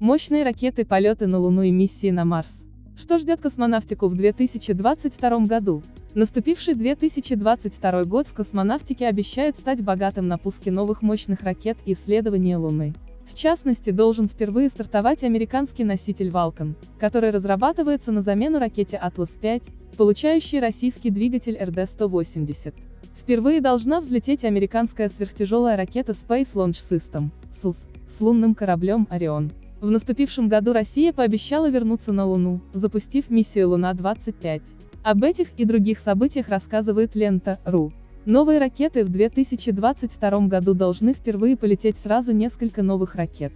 Мощные ракеты, полеты на Луну и миссии на Марс. Что ждет космонавтику в 2022 году? Наступивший 2022 год в космонавтике обещает стать богатым на пуске новых мощных ракет и исследования Луны. В частности, должен впервые стартовать американский носитель Vulcan, который разрабатывается на замену ракете Atlas-5, получающей российский двигатель РД-180. Впервые должна взлететь американская сверхтяжелая ракета Space Launch System, SLS, с лунным кораблем Орион. В наступившем году Россия пообещала вернуться на Луну, запустив миссию Луна-25. Об этих и других событиях рассказывает лента.ру. Новые ракеты в 2022 году должны впервые полететь сразу несколько новых ракет.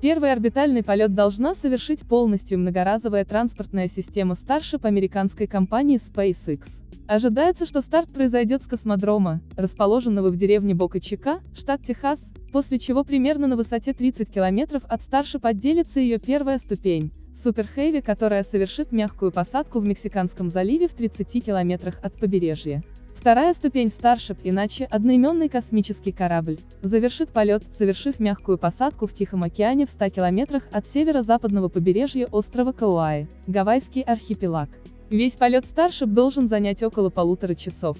Первый орбитальный полет должна совершить полностью многоразовая транспортная система Starship американской компании SpaceX. Ожидается, что старт произойдет с космодрома, расположенного в деревне Бока-Чика, штат Техас, после чего примерно на высоте 30 километров от Starship отделится ее первая ступень, Super Heavy, которая совершит мягкую посадку в Мексиканском заливе в 30 километрах от побережья. Вторая ступень Starship, иначе одноименный космический корабль, завершит полет, совершив мягкую посадку в Тихом океане в 100 километрах от северо-западного побережья острова Кауаи, Гавайский архипелаг. Весь полет Starship должен занять около полутора часов.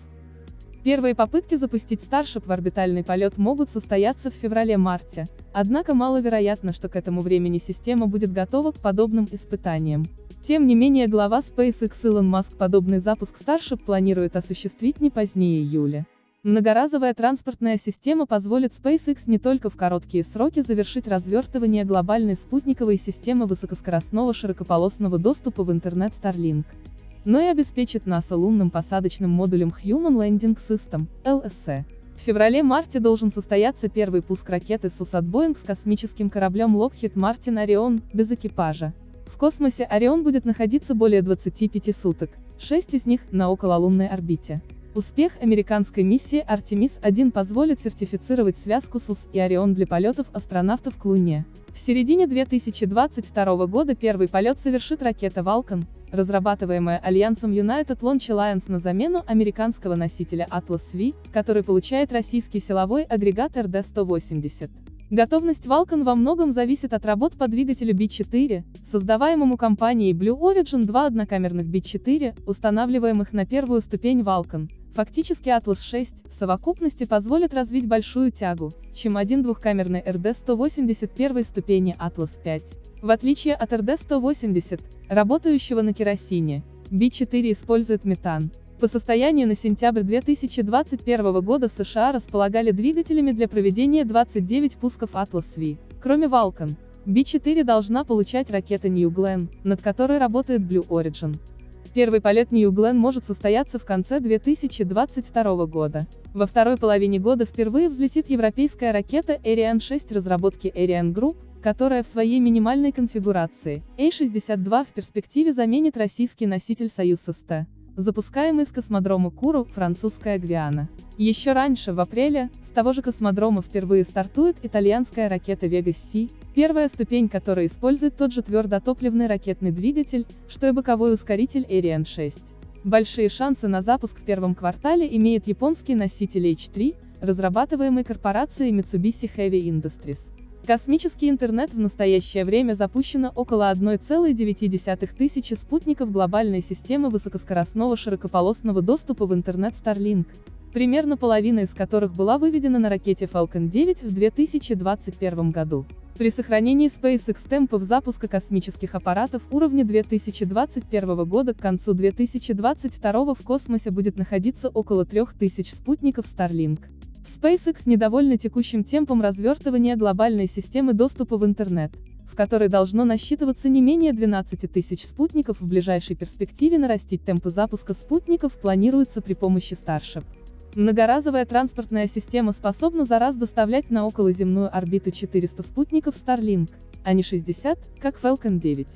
Первые попытки запустить Starship в орбитальный полет могут состояться в феврале-марте, однако маловероятно, что к этому времени система будет готова к подобным испытаниям. Тем не менее глава SpaceX Илон Маск подобный запуск Starship планирует осуществить не позднее июля. Многоразовая транспортная система позволит SpaceX не только в короткие сроки завершить развертывание глобальной спутниковой системы высокоскоростного широкополосного доступа в интернет Starlink, но и обеспечит НАСА лунным посадочным модулем Human Landing System, LSE. В феврале-марте должен состояться первый пуск ракеты Сусат Боинг с космическим кораблем Lockheed Martin Orion, без экипажа. В космосе Орион будет находиться более 25 суток, 6 из них на окололунной орбите. Успех американской миссии Артемис-1 позволит сертифицировать связку СУС и Орион для полетов астронавтов к Луне. В середине 2022 года первый полет совершит ракета Vulcan, разрабатываемая Альянсом United Launch Alliance на замену американского носителя Atlas V, который получает российский силовой агрегат РД-180. Готовность Vulcan во многом зависит от работ по двигателю B4, создаваемому компанией Blue Origin два однокамерных B4, устанавливаемых на первую ступень Vulcan. Фактически Atlas 6 в совокупности позволит развить большую тягу, чем один двухкамерный RD-180 первой ступени Atlas 5. В отличие от RD-180, работающего на керосине, B4 использует метан, по состоянию на сентябрь 2021 года США располагали двигателями для проведения 29 пусков Atlas V. Кроме Vulcan, B-4 должна получать ракета New Glenn, над которой работает Blue Origin. Первый полет New Glenn может состояться в конце 2022 года. Во второй половине года впервые взлетит европейская ракета Ariane 6 разработки Ariane Group, которая в своей минимальной конфигурации, A-62 в перспективе заменит российский носитель Союз-СТ запускаемый с космодрома Куру, французская Гвиана. Еще раньше, в апреле, с того же космодрома впервые стартует итальянская ракета Vega-C, первая ступень которой использует тот же твердотопливный ракетный двигатель, что и боковой ускоритель Ariane 6. Большие шансы на запуск в первом квартале имеет японский носитель H3, разрабатываемый корпорацией Mitsubishi Heavy Industries. Космический интернет в настоящее время запущено около 1,9 тысячи спутников глобальной системы высокоскоростного широкополосного доступа в интернет Starlink, примерно половина из которых была выведена на ракете Falcon 9 в 2021 году. При сохранении SpaceX темпов запуска космических аппаратов уровня 2021 года к концу 2022 в космосе будет находиться около 3000 спутников Starlink. SpaceX недовольна текущим темпом развертывания глобальной системы доступа в интернет, в которой должно насчитываться не менее 12 тысяч спутников в ближайшей перспективе нарастить темпы запуска спутников планируется при помощи Starship. Многоразовая транспортная система способна за раз доставлять на околоземную орбиту 400 спутников Starlink, а не 60, как Falcon 9.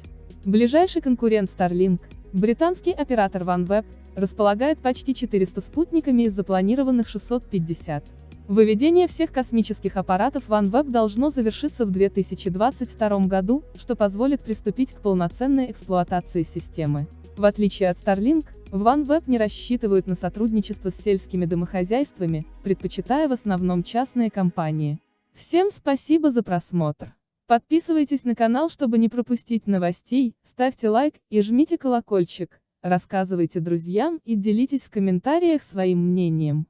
Ближайший конкурент Starlink, британский оператор OneWeb, располагает почти 400 спутниками из запланированных 650. Выведение всех космических аппаратов OneWeb должно завершиться в 2022 году, что позволит приступить к полноценной эксплуатации системы. В отличие от Starlink, OneWeb не рассчитывают на сотрудничество с сельскими домохозяйствами, предпочитая в основном частные компании. Всем спасибо за просмотр. Подписывайтесь на канал, чтобы не пропустить новостей, ставьте лайк и жмите колокольчик, рассказывайте друзьям и делитесь в комментариях своим мнением.